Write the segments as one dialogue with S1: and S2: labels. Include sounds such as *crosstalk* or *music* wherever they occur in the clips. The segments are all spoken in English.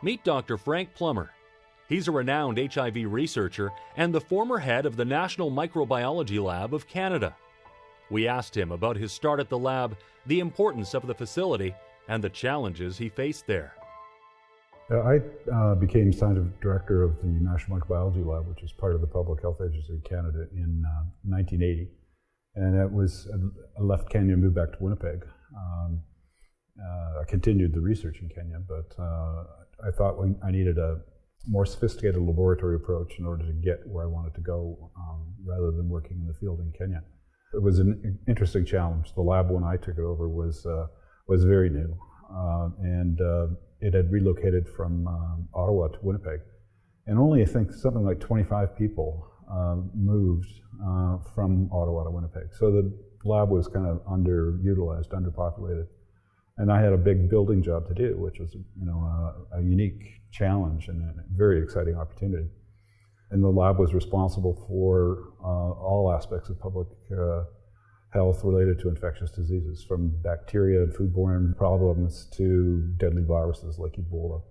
S1: Meet Dr. Frank Plummer. He's a renowned HIV researcher and the former head of the National Microbiology Lab of Canada. We asked him about his start at the lab, the importance of the facility, and the challenges he faced there.
S2: I uh, became scientific director of the National Microbiology Lab, which is part of the Public Health Agency of Canada, in uh, 1980. And it was, I left Kenya and moved back to Winnipeg. Um, uh, I continued the research in Kenya, but uh, I thought I needed a more sophisticated laboratory approach in order to get where I wanted to go um, rather than working in the field in Kenya. It was an interesting challenge. The lab when I took it over was, uh, was very new. Uh, and uh, it had relocated from um, Ottawa to Winnipeg. And only, I think, something like 25 people uh, moved uh, from Ottawa to Winnipeg. So the lab was kind of underutilized, underpopulated. And I had a big building job to do, which was, you know, a, a unique challenge and a very exciting opportunity. And the lab was responsible for uh, all aspects of public uh, health related to infectious diseases, from bacteria and foodborne problems to deadly viruses like Ebola.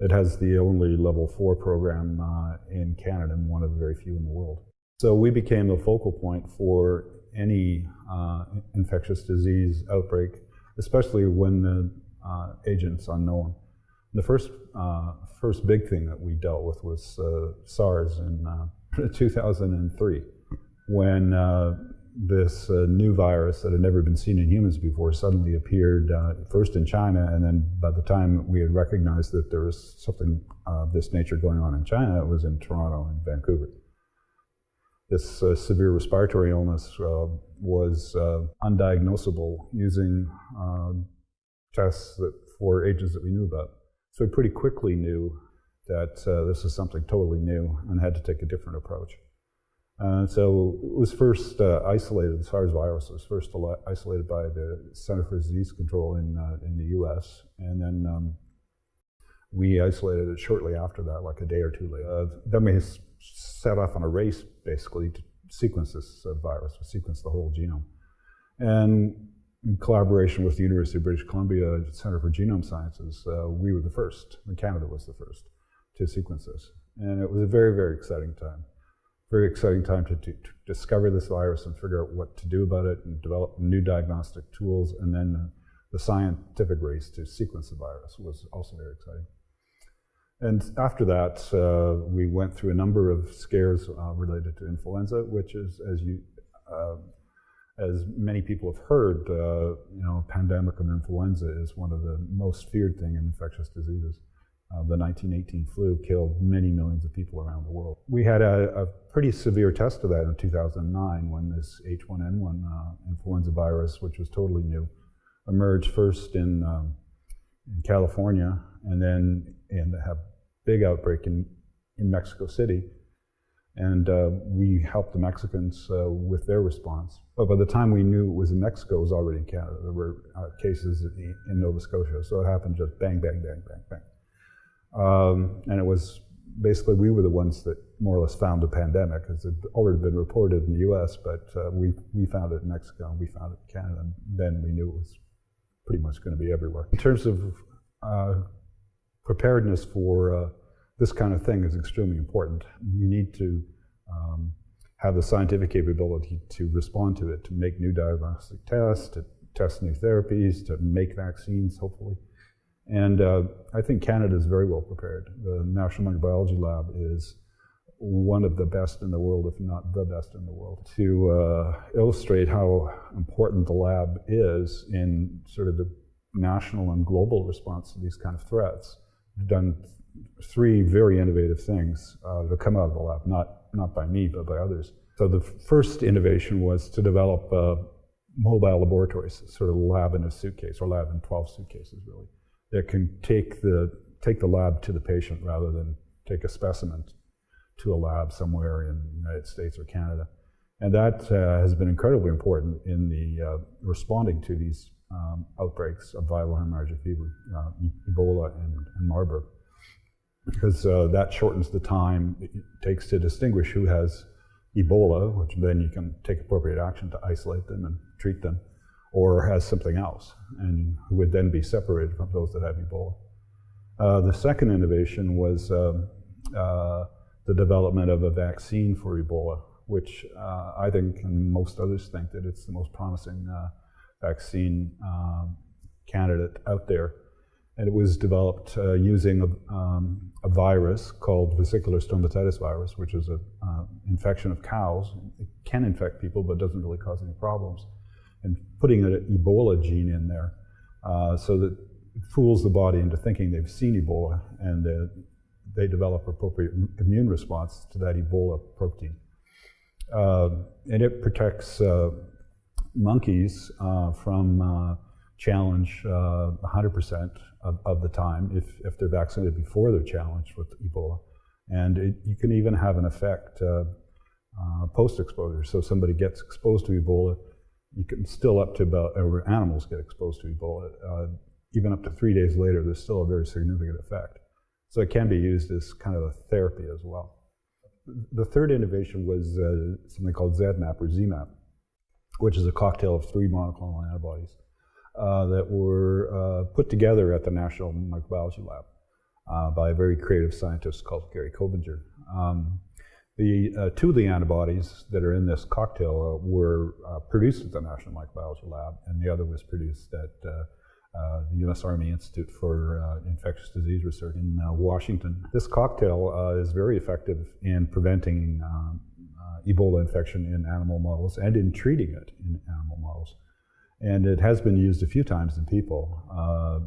S2: It has the only level four program uh, in Canada and one of the very few in the world. So we became the focal point for any uh, infectious disease outbreak, especially when the uh, agent's unknown. The first, uh, first big thing that we dealt with was uh, SARS in uh, *laughs* 2003, when this uh, new virus that had never been seen in humans before suddenly appeared uh, first in China, and then by the time we had recognized that there was something of this nature going on in China, it was in Toronto and Vancouver. This uh, severe respiratory illness uh, was uh, undiagnosable using um, tests that, for agents that we knew about. So we pretty quickly knew that uh, this was something totally new and had to take a different approach. Uh, so it was first uh, isolated, the SARS virus was first isolated by the Center for Disease Control in, uh, in the US. And then um, we isolated it shortly after that, like a day or two later. Uh, then we set off on a race, basically, to sequence this uh, virus, to sequence the whole genome. And in collaboration with the University of British Columbia Center for Genome Sciences, uh, we were the first, and Canada was the first, to sequence this. And it was a very, very exciting time very exciting time to, to, to, discover this virus and figure out what to do about it and develop new diagnostic tools. And then uh, the scientific race to sequence the virus was also very exciting. And after that, uh, we went through a number of scares uh, related to influenza, which is, as you, uh, as many people have heard, uh, you know, pandemic of influenza is one of the most feared thing in infectious diseases. Uh, the 1918 flu killed many millions of people around the world. We had a, a pretty severe test of that in 2009 when this H1N1 uh, influenza virus, which was totally new, emerged first in, um, in California and then and have big outbreak in, in Mexico City. And uh, we helped the Mexicans uh, with their response. But by the time we knew it was in Mexico, it was already in Canada. There were uh, cases in, Nova Scotia. So it happened just bang, bang, bang, bang, bang. Um, and it was basically we were the ones that more or less found the pandemic because it had already been reported in the US, but uh, we, we found it in Mexico and we found it in Canada. And then we knew it was pretty much going to be everywhere. In terms of uh, preparedness for uh, this kind of thing is extremely important. You need to um, have the scientific capability to respond to it, to make new diagnostic tests, to test new therapies, to make vaccines, hopefully. And uh, I think Canada is very well prepared. The National Microbiology Lab is one of the best in the world, if not the best in the world. To uh, illustrate how important the lab is in sort of the national and global response to these kind of threats, done three very innovative things uh, that come out of the lab, not, not by me, but by others. So the first innovation was to develop uh, mobile laboratories, sort of lab in a suitcase, or lab in 12 suitcases, really that can take the, take the lab to the patient rather than take a specimen to a lab somewhere in the United States or Canada. And that uh, has been incredibly important in the uh, responding to these um, outbreaks of viral hemorrhagic fever, uh, Ebola and, and, Marburg, because uh, that shortens the time it takes to distinguish who has Ebola, which then you can take appropriate action to isolate them and treat them, or has something else, and who would then be separated from those that have Ebola. Uh, the second innovation was um, uh, the development of a vaccine for Ebola, which uh, I think, and most others think, that it's the most promising uh, vaccine um, candidate out there. And it was developed uh, using a, um, a, virus called vesicular stomatitis virus, which is an uh, infection of cows. It can infect people, but doesn't really cause any problems. And putting an Ebola gene in there uh, so that it fools the body into thinking they've seen Ebola and they develop appropriate immune response to that Ebola protein. Uh, and it protects uh, monkeys uh, from uh, challenge 100% of, of, the time if, if they're vaccinated before they're challenged with Ebola. And it, you can even have an effect post-exposure. So somebody gets exposed to Ebola, you can still up to about, or animals get exposed to Ebola, uh, even up to three days later, there's still a very significant effect. So it can be used as kind of a therapy as well. The third innovation was uh, something called ZMapp or ZMapp, which is a cocktail of three monoclonal antibodies uh, that were uh, put together at the National Microbiology Lab uh, by a very creative scientist called Gary Kobinger. Um, the uh, two of the antibodies that are in this cocktail uh, were uh, produced at the National Microbiology Lab, and the other was produced at uh, uh, the U.S. Army Institute for uh, Infectious Disease Research in Washington. This cocktail is very effective in preventing um, Ebola infection in animal models and in treating it in animal models. And it has been used a few times in people,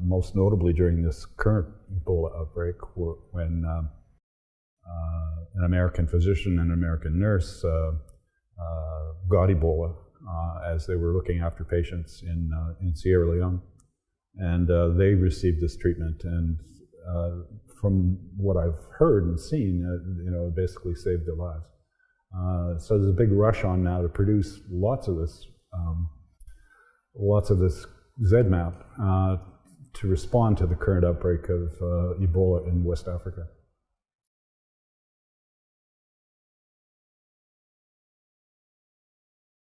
S2: most notably during this current Ebola outbreak when um, uh, an American physician and an American nurse uh, uh, got Ebola as they were looking after patients in, in Sierra Leone. And they received this treatment and from what I've heard and seen, you know, it basically saved their lives. Uh, so there's a big rush on now to produce lots of this, um, lots of this ZMapp uh, to respond to the current outbreak of uh, Ebola in West Africa.